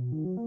Ooh. Mm -hmm.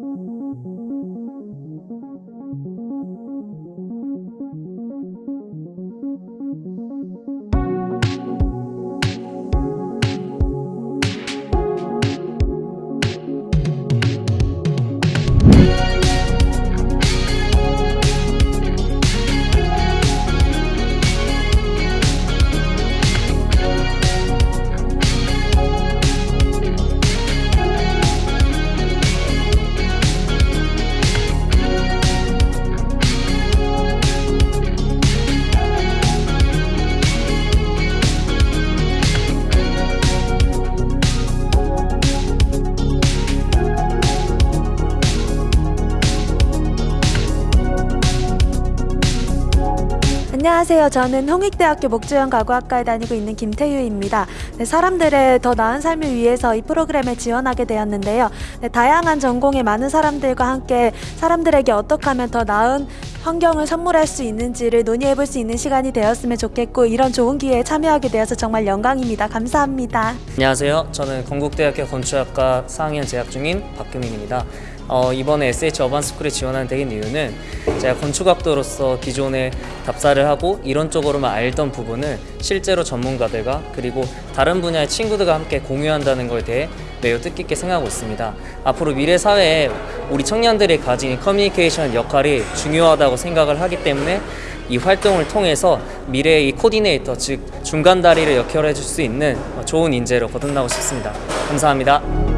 안녕하세요. 저는 홍익대학교 목주연 가구학과에 다니고 있는 김태유입니다. 네, 사람들의 더 나은 삶을 위해서 이 프로그램에 지원하게 되었는데요. 네, 다양한 전공의 많은 사람들과 함께 사람들에게 어떻게 하면 더 나은 환경을 선물할 수 있는지를 논의해 볼 수 있는 시간이 되었으면 좋겠고 이런 좋은 기회에 참여하게 되어서 정말 영광입니다. 감사합니다. 안녕하세요. 저는 건국대학교 건축학과 4학년 재학 중인 박규민입니다. 어, 이번에 SH 어반스쿨에 지원하게 된 이유는 제가 건축학도로서 기존에 답사를 하고 이론적으로만 알던 부분을 실제로 전문가들과 그리고 다른 분야의 친구들과 함께 공유한다는 것에 대해 매우 뜻깊게 생각하고 있습니다. 앞으로 미래 사회에 우리 청년들이 가진 커뮤니케이션 역할이 중요하다고 생각을 하기 때문에 이 활동을 통해서 미래의 이 코디네이터 즉 중간 다리를 역할해 줄 수 있는 좋은 인재로 거듭나고 싶습니다. 감사합니다.